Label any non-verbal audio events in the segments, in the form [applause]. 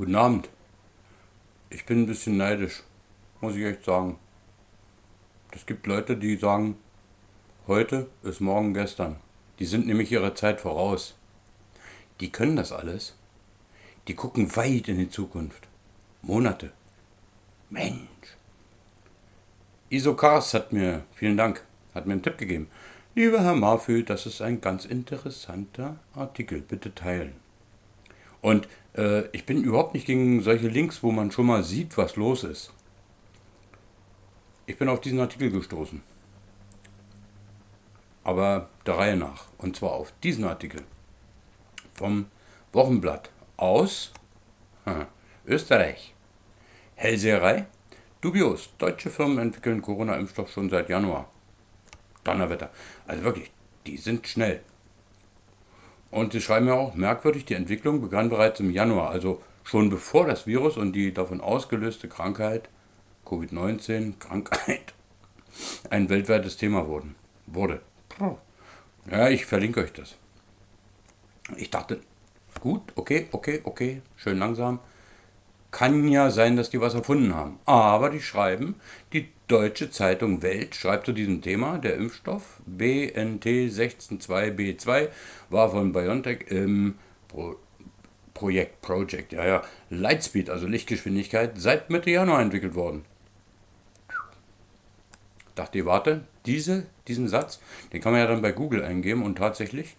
Guten Abend. Ich bin ein bisschen neidisch, muss ich echt sagen. Es gibt Leute, die sagen, heute ist morgen gestern. Die sind nämlich ihrer Zeit voraus. Die können das alles. Die gucken weit in die Zukunft. Monate. Mensch. Isokars hat mir, vielen Dank, hat mir einen Tipp gegeben. Lieber Herr Marfü, das ist ein ganz interessanter Artikel. Bitte teilen. Und äh, ich bin überhaupt nicht gegen solche Links, wo man schon mal sieht, was los ist. Ich bin auf diesen Artikel gestoßen. Aber der Reihe nach. Und zwar auf diesen Artikel vom Wochenblatt aus hm, Österreich. Hellseherei. Dubios. Deutsche Firmen entwickeln Corona-Impfstoff schon seit Januar. Donnerwetter. Also wirklich, die sind schnell. Und sie schreiben ja auch, merkwürdig, die Entwicklung begann bereits im Januar, also schon bevor das Virus und die davon ausgelöste Krankheit, Covid-19, Krankheit, [laughs] ein weltweites Thema wurden, wurde. Ja, ich verlinke euch das. Ich dachte, gut, okay, okay, okay, schön langsam. Kann ja sein, dass die was erfunden haben. Aber die schreiben, die deutsche Zeitung Welt schreibt zu diesem Thema, der Impfstoff BNT 162b2 war von BioNTech im Pro Projekt, Project, ja, ja, Lightspeed, also Lichtgeschwindigkeit, seit Mitte Januar entwickelt worden. Dachte ihr, warte, diese, diesen Satz, den kann man ja dann bei Google eingeben und tatsächlich,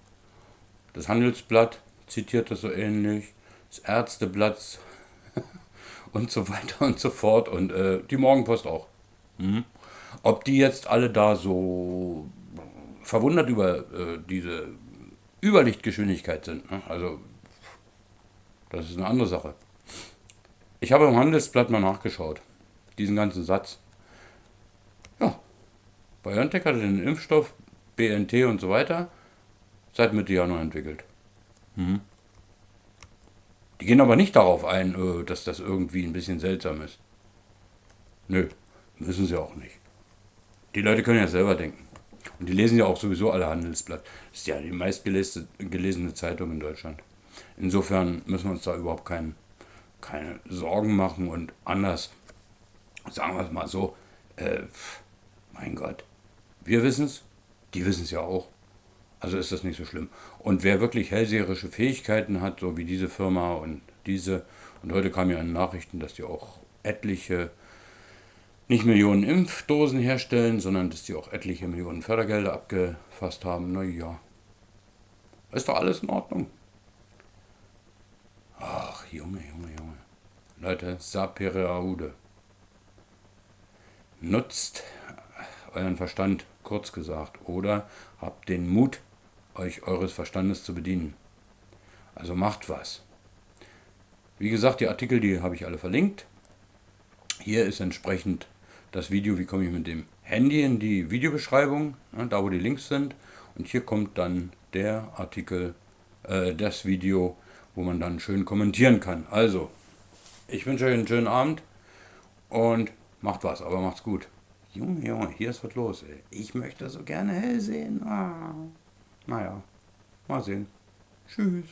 das Handelsblatt zitiert das so ähnlich, das Ärzteblatt und so weiter und so fort und äh, die Morgenpost auch. Hm. Ob die jetzt alle da so verwundert über äh, diese Überlichtgeschwindigkeit sind, ne? also das ist eine andere Sache. Ich habe im Handelsblatt mal nachgeschaut, diesen ganzen Satz. Ja, BioNTech hatte den Impfstoff, BNT und so weiter, seit Mitte Januar entwickelt. Mhm. Die gehen aber nicht darauf ein, äh, dass das irgendwie ein bisschen seltsam ist. Nö, müssen sie auch nicht. Die Leute können ja selber denken. Und die lesen ja auch sowieso alle Handelsblatt. Das ist ja die meistgelesene Zeitung in Deutschland. Insofern müssen wir uns da überhaupt kein, keine Sorgen machen und anders, sagen wir es mal so, äh, mein Gott, wir wissen es, die wissen es ja auch. Also ist das nicht so schlimm. Und wer wirklich hellseherische Fähigkeiten hat, so wie diese Firma und diese, und heute kam ja in Nachrichten, dass die auch etliche, nicht Millionen Impfdosen herstellen, sondern dass die auch etliche Millionen Fördergelder abgefasst haben. Naja, ist doch alles in Ordnung. Ach, Junge, Junge, Junge. Leute, sapere aude. Nutzt euren Verstand, kurz gesagt, oder habt den Mut, euch eures Verstandes zu bedienen. Also macht was. Wie gesagt, die Artikel, die habe ich alle verlinkt. Hier ist entsprechend das Video, wie komme ich mit dem Handy in die Videobeschreibung, da wo die Links sind. Und hier kommt dann der Artikel, äh, das Video, wo man dann schön kommentieren kann. Also, ich wünsche euch einen schönen Abend und macht was, aber macht's gut. Junge, Junge, hier ist was los. Ey. Ich möchte so gerne hell sehen. Ah. Naja, mal sehen. Tschüss.